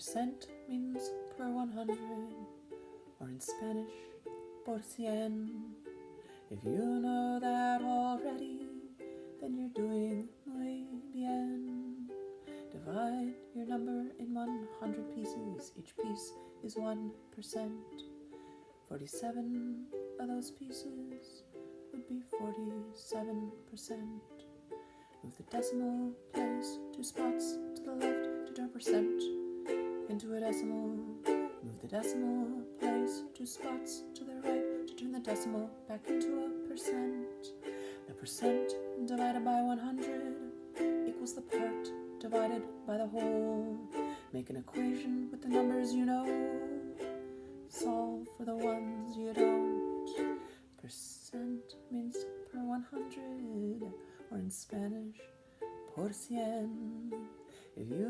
Percent means per 100, or in Spanish, por cien. If you know that already, then you're doing muy bien. Divide your number in 100 pieces. Each piece is 1%. 47 of those pieces would be 47%. Move the decimal place decimal place two spots to the right to turn the decimal back into a percent. The percent divided by 100 equals the part divided by the whole. Make an equation with the numbers you know. Solve for the ones you don't. Percent means per 100, or in Spanish, por cien. If you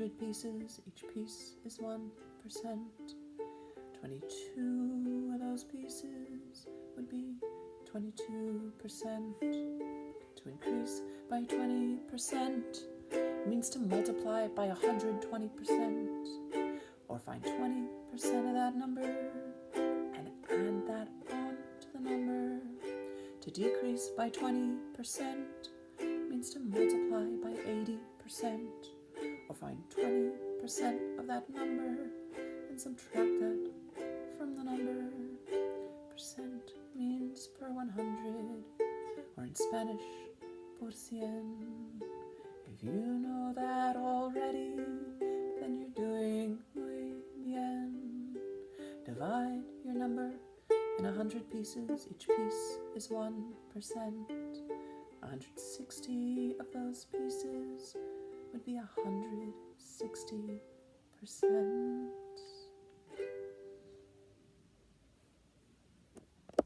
100 pieces, each piece is 1%. 22 of those pieces would be 22%. To increase by 20% means to multiply by 120%, or find 20% of that number and add that on to the number. To decrease by 20% means to multiply by 80%. Or find 20% of that number and subtract that from the number. Percent means per 100, or in Spanish, por cien. If you know that already, then you're doing muy bien. Divide your number in hundred pieces, each piece is one percent. 160 of those pieces be a hundred sixty percent.